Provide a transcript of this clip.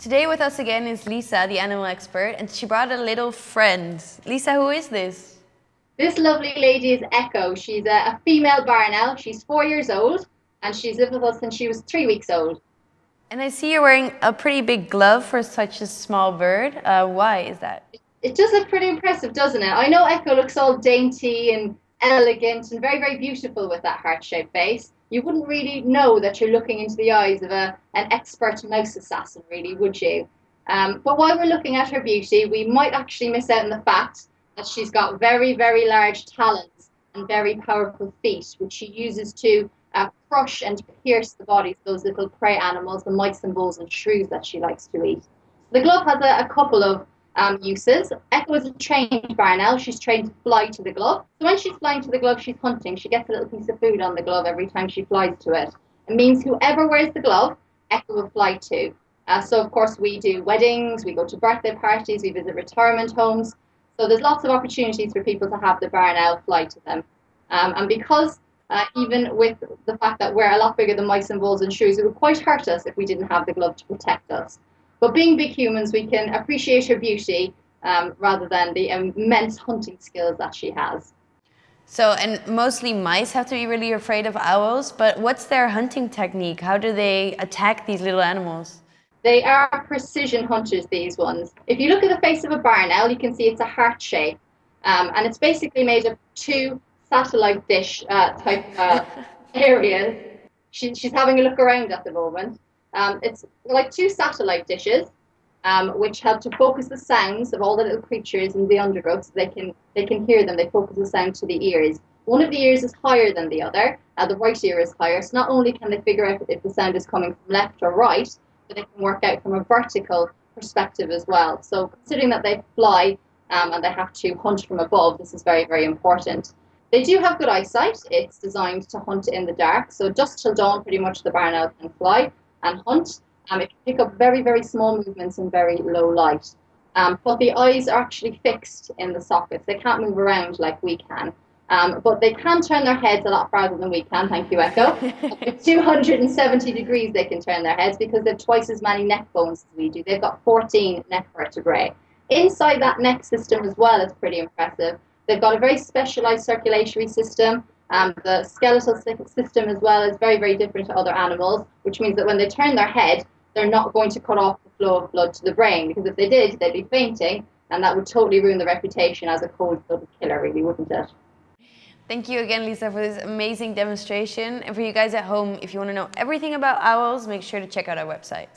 Today with us again is Lisa, the animal expert, and she brought a little friend. Lisa, who is this? This lovely lady is Echo. She's a, a female barn owl. She's four years old, and she's lived with us since she was three weeks old. And I see you're wearing a pretty big glove for such a small bird. Uh, why is that? It does look pretty impressive, doesn't it? I know Echo looks all dainty and elegant and very, very beautiful with that heart-shaped face. You wouldn't really know that you're looking into the eyes of a, an expert mouse assassin, really, would you? Um, but while we're looking at her beauty, we might actually miss out on the fact that she's got very, very large talons and very powerful feet, which she uses to uh, crush and pierce the bodies of those little prey animals, the mice and voles and shrews that she likes to eat. The glove has a, a couple of um, uses. Echo is trained barn owl. She's trained to fly to the glove. So when she's flying to the glove, she's hunting. She gets a little piece of food on the glove every time she flies to it. It means whoever wears the glove, Echo will fly to. Uh, so of course we do weddings, we go to birthday parties, we visit retirement homes. So there's lots of opportunities for people to have the barn owl fly to them. Um, and because uh, even with the fact that we're a lot bigger than mice and voles and shrews, it would quite hurt us if we didn't have the glove to protect us. But being big humans, we can appreciate her beauty um, rather than the immense hunting skills that she has. So, and mostly mice have to be really afraid of owls, but what's their hunting technique? How do they attack these little animals? They are precision hunters, these ones. If you look at the face of a barn owl, you can see it's a heart shape. Um, and it's basically made of two satellite dish uh, type uh, areas. She, she's having a look around at the moment. Um, it's like two satellite dishes, um, which help to focus the sounds of all the little creatures in the undergrowth so they can they can hear them. They focus the sound to the ears. One of the ears is higher than the other. Uh, the right ear is higher. So not only can they figure out if the sound is coming from left or right, but they can work out from a vertical perspective as well. So considering that they fly um, and they have to hunt from above, this is very, very important. They do have good eyesight. It's designed to hunt in the dark. So just till dawn, pretty much the barn owl can fly and hunt. Um, it can pick up very, very small movements in very low light. Um, but the eyes are actually fixed in the sockets. They can't move around like we can. Um, but they can turn their heads a lot farther than we can, thank you, Echo. 270 degrees they can turn their heads because they've twice as many neck bones as we do. They've got 14 neck vertebrae. Inside that neck system as well is pretty impressive. They've got a very specialized circulatory system um, the skeletal system as well is very, very different to other animals, which means that when they turn their head, they're not going to cut off the flow of blood to the brain, because if they did, they'd be fainting, and that would totally ruin the reputation as a cold-blooded killer, really, wouldn't it? Thank you again, Lisa, for this amazing demonstration. And for you guys at home, if you want to know everything about owls, make sure to check out our website.